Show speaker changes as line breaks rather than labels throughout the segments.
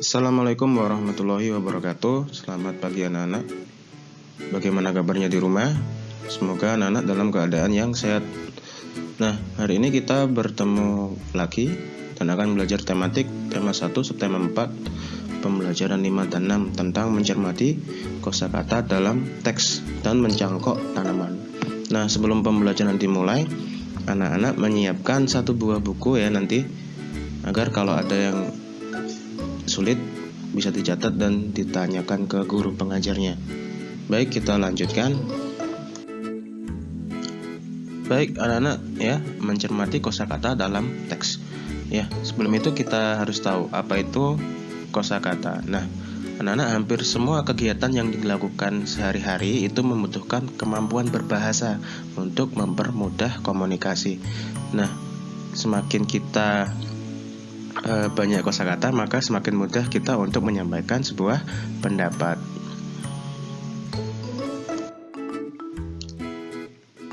Assalamualaikum warahmatullahi wabarakatuh. Selamat pagi anak-anak. Bagaimana kabarnya di rumah? Semoga anak-anak dalam keadaan yang sehat. Nah, hari ini kita bertemu lagi Dan akan belajar tematik Tema 1 subtema 4 Pembelajaran 5 dan 6 Tentang mencermati kosakata dalam teks Dan mencangkok tanaman. Nah, sebelum pembelajaran dimulai Anak-anak menyiapkan satu buah buku ya nanti Agar kalau ada yang sulit bisa dicatat dan ditanyakan ke guru pengajarnya. Baik, kita lanjutkan. Baik, anak-anak ya, mencermati kosakata dalam teks. Ya, sebelum itu kita harus tahu apa itu kosakata. Nah, anak-anak hampir semua kegiatan yang dilakukan sehari-hari itu membutuhkan kemampuan berbahasa untuk mempermudah komunikasi. Nah, semakin kita e, banyak kosakata maka semakin mudah kita untuk menyampaikan sebuah pendapat.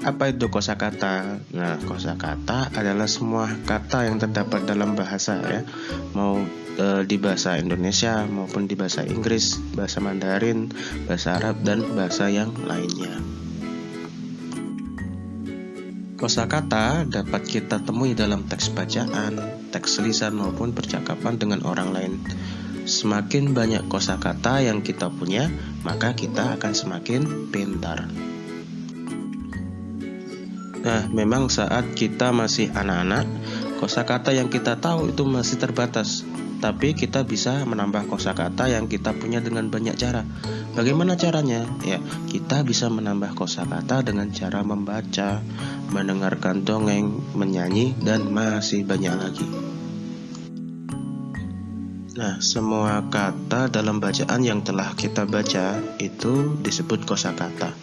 Apa itu kosakata? Nah, kosakata adalah semua kata yang terdapat dalam bahasa ya, mau e, di bahasa Indonesia maupun di bahasa Inggris, bahasa Mandarin, bahasa Arab dan bahasa yang lainnya. Kosakata dapat kita temui dalam teks bacaan, teks lisan maupun percakapan dengan orang lain. Semakin banyak kosakata yang kita punya, maka kita akan semakin pintar. Nah, memang saat kita masih anak-anak, kosakata yang kita tahu itu masih terbatas tapi kita bisa menambah kosakata yang kita punya dengan banyak cara. Bagaimana caranya? Ya, kita bisa menambah kosakata dengan cara membaca, mendengarkan dongeng, menyanyi, dan masih banyak lagi. Nah, semua kata dalam bacaan yang telah kita baca itu disebut kosakata.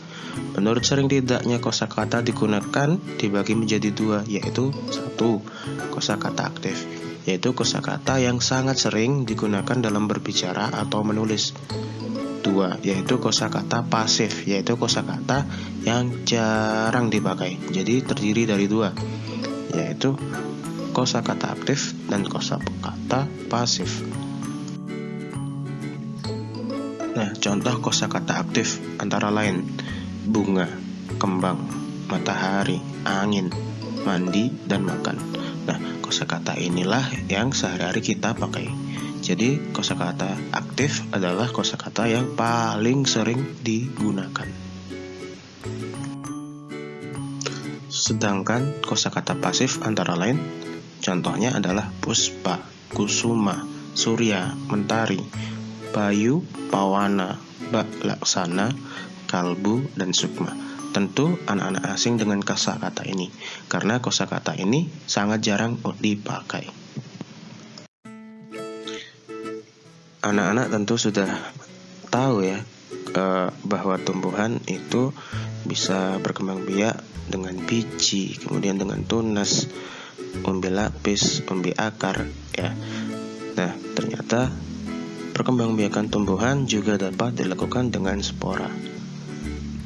Menurut sering tidaknya kosakata digunakan dibagi menjadi dua, yaitu satu kosakata aktif yaitu kosakata yang sangat sering digunakan dalam berbicara atau menulis. Dua, yaitu kosakata pasif, yaitu kosakata yang jarang dipakai. Jadi terdiri dari dua, yaitu kosakata aktif dan kosakata pasif. Nah, contoh kosakata aktif antara lain bunga, kembang, matahari, angin, mandi, dan makan. Kosakata inilah yang sehari-hari kita pakai. Jadi, kosakata aktif adalah kosakata yang paling sering digunakan. Sedangkan kosakata pasif antara lain contohnya adalah puspa, kusuma, surya, mentari, bayu, pawana, bak laksana, kalbu, dan sukma. Tentu anak-anak asing dengan kosakata ini, karena kosakata ini sangat jarang dipakai. Anak-anak tentu sudah tahu ya eh, bahwa tumbuhan itu bisa berkembang biak dengan biji, kemudian dengan tunas, umbi lapis, umbi akar, ya. Nah, ternyata perkembangbiakan tumbuhan juga dapat dilakukan dengan spora.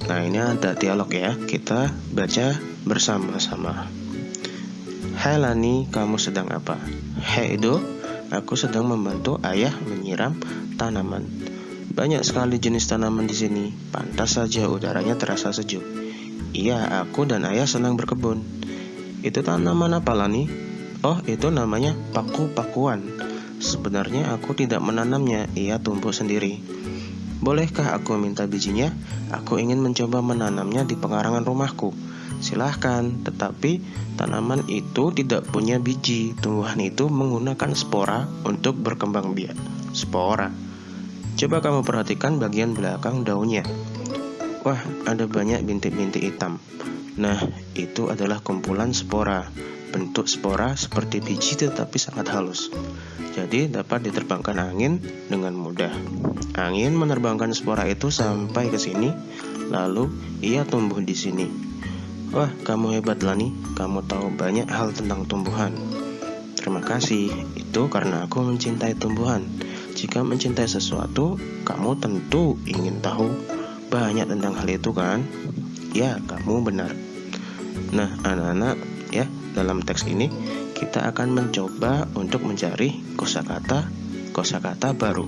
Nah ini ada dialog ya. Kita baca bersama-sama. Hai Lani, kamu sedang apa? Hai Edo, aku sedang membantu ayah menyiram tanaman. Banyak sekali jenis tanaman di sini. Pantas saja udaranya terasa sejuk. Iya, aku dan ayah senang berkebun. Itu tanaman apa Lani? Oh, itu namanya paku-pakuan. Sebenarnya aku tidak menanamnya, ia tumbuh sendiri Bolehkah aku minta bijinya? Aku ingin mencoba menanamnya di pengarangan rumahku. Silahkan, tetapi tanaman itu tidak punya biji. Tumbuhan itu menggunakan spora untuk berkembang biak. Spora. Coba kamu perhatikan bagian belakang daunnya. Wah, ada banyak bintik-bintik hitam. Nah, itu adalah kumpulan spora. Bentuk spora seperti biji tetapi sangat halus jadi dapat diterbangkan angin dengan mudah. Angin menerbangkan spora itu sampai ke sini, lalu ia tumbuh di sini. Wah, kamu hebat Lani, kamu tahu banyak hal tentang tumbuhan. Terima kasih, itu karena aku mencintai tumbuhan. Jika mencintai sesuatu, kamu tentu ingin tahu banyak tentang hal itu kan? Ya, kamu benar. Nah, anak-anak, ya, dalam teks ini kita akan mencoba untuk mencari kosakata kosakata baru.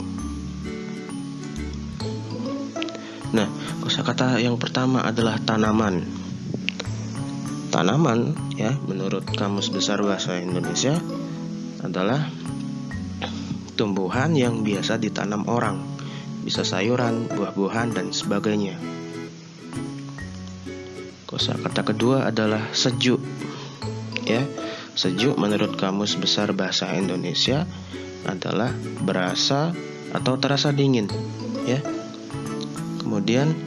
Nah, kosakata yang pertama adalah tanaman. Tanaman ya, menurut Kamus Besar Bahasa Indonesia adalah tumbuhan yang biasa ditanam orang, bisa sayuran, buah-buahan dan sebagainya. Kosakata kedua adalah sejuk. Ya, sejuk menurut Kamus Besar Bahasa Indonesia adalah berasa atau terasa dingin, ya. Kemudian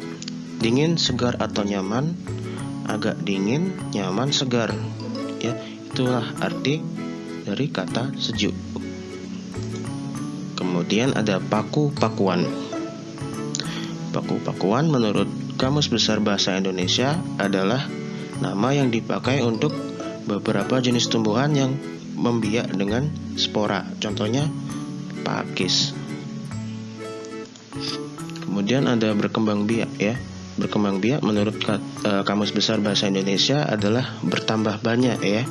dingin, segar atau nyaman, agak dingin, nyaman, segar. Ya, itulah arti dari kata sejuk. Kemudian ada paku-pakuan. Paku-pakuan menurut Kamus Besar Bahasa Indonesia adalah nama yang dipakai untuk beberapa jenis tumbuhan yang membiak dengan spora. Contohnya pakis. Kemudian ada berkembang biak ya. Berkembang biak menurut uh, Kamus Besar Bahasa Indonesia adalah bertambah banyak ya.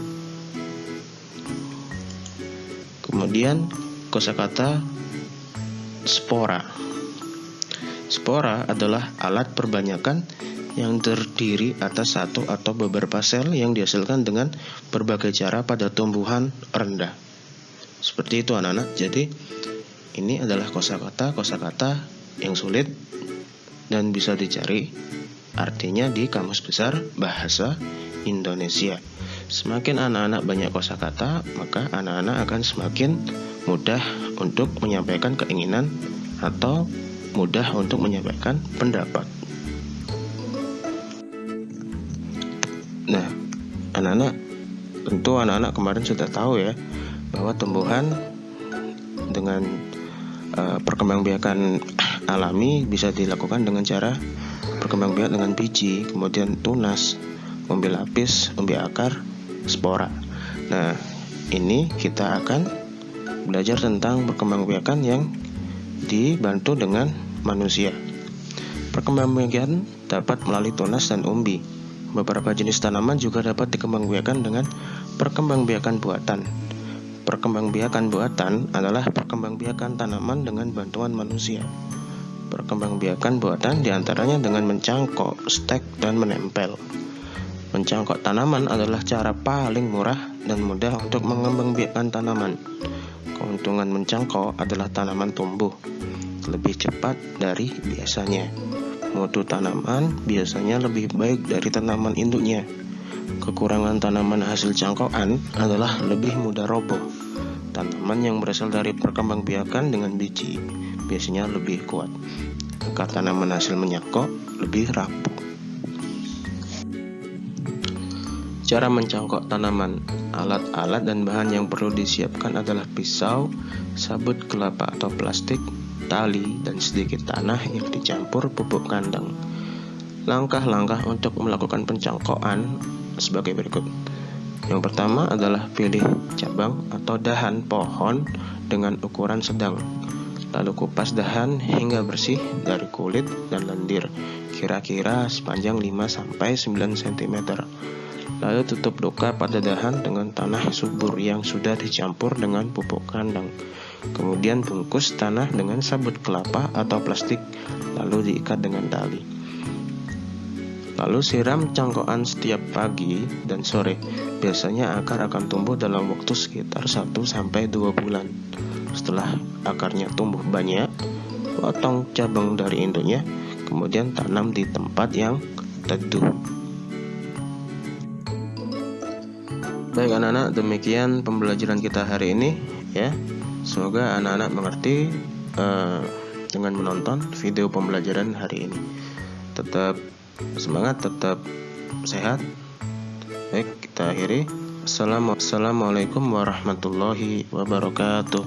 Kemudian kosakata spora. Spora adalah alat perbanyakan yang terdiri atas satu atau beberapa sel yang dihasilkan dengan berbagai cara pada tumbuhan rendah. Seperti itu anak-anak. Jadi ini adalah kosakata kosakata yang sulit dan bisa dicari artinya di Kamus Besar Bahasa Indonesia. Semakin anak-anak banyak kosakata, maka anak-anak akan semakin mudah untuk menyampaikan keinginan atau mudah untuk menyampaikan pendapat. Anak-anak tentu anak-anak kemarin sudah tahu ya bahwa tumbuhan dengan uh, perkembangbiakan alami bisa dilakukan dengan cara perkembangbiak dengan biji, kemudian tunas, umbi lapis, umbi akar, spora. Nah, ini kita akan belajar tentang perkembangbiakan yang dibantu dengan manusia. Perkembangbiakan dapat melalui tunas dan umbi. Beberapa jenis tanaman juga dapat dikembangbiakan dengan perkembangbiakan buatan. Perkembangbiakan buatan adalah perkembangbiakan tanaman dengan bantuan manusia. Perkembangbiakan buatan di antaranya dengan mencangkok, stek, dan menempel. Mencangkok tanaman adalah cara paling murah dan mudah untuk mengembangbiakan tanaman. Keuntungan mencangkok adalah tanaman tumbuh lebih cepat dari biasanya. Mutu tanaman biasanya lebih baik dari tanaman induknya. Kekurangan tanaman hasil cangkokan adalah lebih mudah roboh. Tanaman yang berasal dari perkembangbiakan dengan biji biasanya lebih kuat. Maka tanaman hasil menyangkok lebih rapuh. Cara mencangkok tanaman, alat-alat dan bahan yang perlu disiapkan adalah pisau, sabut kelapa atau plastik, tali, dan sedikit tanah yang dicampur pupuk kandang. Langkah-langkah untuk melakukan pencangkokan sebagai berikut. Yang pertama adalah pilih cabang atau dahan pohon dengan ukuran sedang. Lalu kupas dahan hingga bersih dari kulit dan lendir, kira-kira sepanjang 5-9 cm. Lalu tutup luka pada dahan dengan tanah subur yang sudah dicampur dengan pupuk kandang. Kemudian bungkus tanah dengan sabut kelapa atau plastik lalu diikat dengan tali. Lalu siram cangkokan setiap pagi dan sore. Biasanya akar akan tumbuh dalam waktu sekitar 1 sampai 2 bulan. Setelah akarnya tumbuh banyak, potong cabang dari induknya, kemudian tanam di tempat yang teduh. Baik anak-anak, demikian pembelajaran kita hari ini ya. Semoga anak-anak mengerti uh, dengan menonton video pembelajaran hari ini. Tetap semangat, tetap sehat. Baik, kita akhiri. Assalamualaikum warahmatullahi wabarakatuh.